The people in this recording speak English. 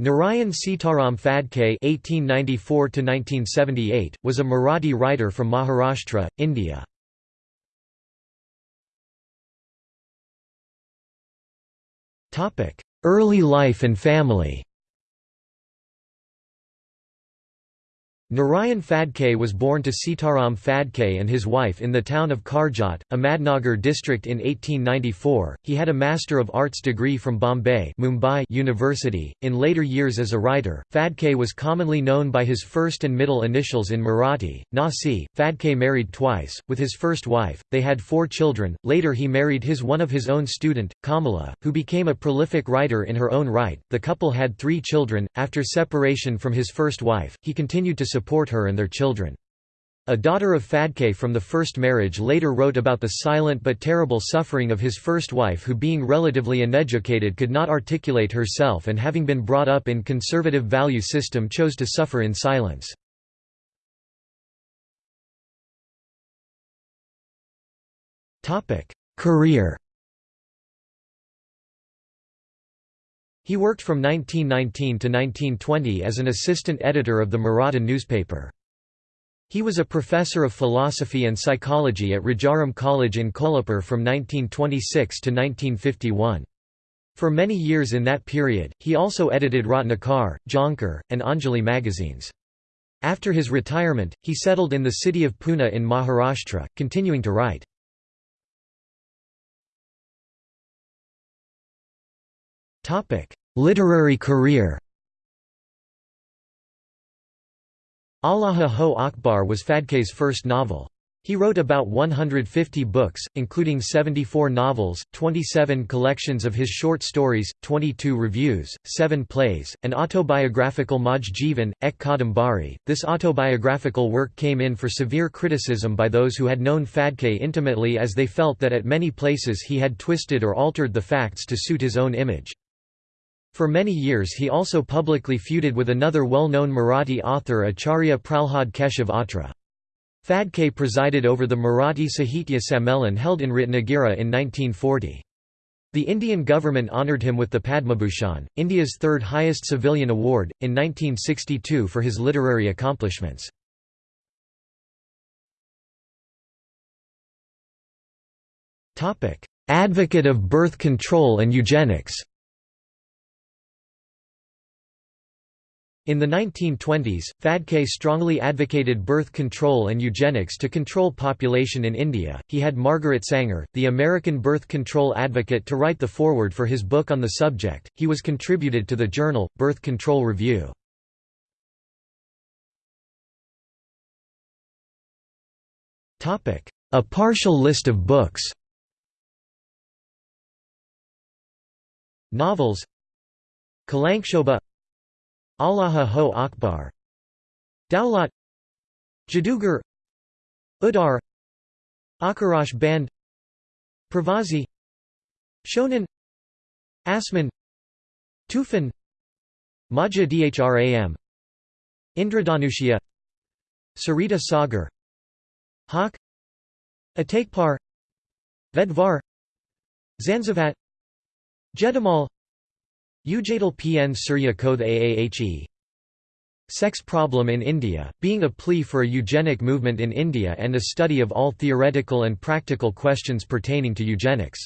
Narayan Sitaram Phadke (1894–1978) was a Marathi writer from Maharashtra, India. Topic: Early life and family. Narayan Phadke was born to Sitaram Phadke and his wife in the town of Karjat, Ahmadnagar district in 1894. He had a Master of Arts degree from Bombay Mumbai University. In later years as a writer, Phadke was commonly known by his first and middle initials in Marathi, Nasi. Phadke married twice. With his first wife, they had four children. Later he married his one of his own student, Kamala, who became a prolific writer in her own right. The couple had three children. After separation from his first wife, he continued to support her and their children. A daughter of Phadke from the first marriage later wrote about the silent but terrible suffering of his first wife who being relatively uneducated could not articulate herself and having been brought up in conservative value system chose to suffer in silence. Career He worked from 1919 to 1920 as an assistant editor of the Maratha newspaper. He was a professor of philosophy and psychology at Rajaram College in Kolhapur from 1926 to 1951. For many years in that period, he also edited Ratnakar, Jankar, and Anjali magazines. After his retirement, he settled in the city of Pune in Maharashtra, continuing to write. Literary career Allaha Ho Akbar was Phadke's first novel. He wrote about 150 books, including 74 novels, 27 collections of his short stories, 22 reviews, 7 plays, an autobiographical Maj Jivan, Ek Kadambari. This autobiographical work came in for severe criticism by those who had known Fadke intimately as they felt that at many places he had twisted or altered the facts to suit his own image. For many years he also publicly feuded with another well-known Marathi author Acharya Pralhad Keshav Atre. Phadke presided over the Marathi Sahitya Sammelan held in Ratnagiri in 1940. The Indian government honoured him with the Padmabhushan, India's third highest civilian award, in 1962 for his literary accomplishments. Advocate of birth control and eugenics In the 1920s, Phadke strongly advocated birth control and eugenics to control population in India. He had Margaret Sanger, the American birth control advocate, to write the foreword for his book on the subject. He was contributed to the journal, Birth Control Review. Topic: A partial list of books Novels Kalankshobha Allaha Ho Akbar. Daulat. Jadugar. Udar. Akarash Band. Pravasi Shonan Asman. Tufan. Maja Dhram Indradanushya. Sarita Sagar. Hawk Atakpar. Vedvar. Zanzivat Jedimal Ujadal Pn Surya Kodh Aahe Sex Problem in India, being a plea for a eugenic movement in India and a study of all theoretical and practical questions pertaining to eugenics.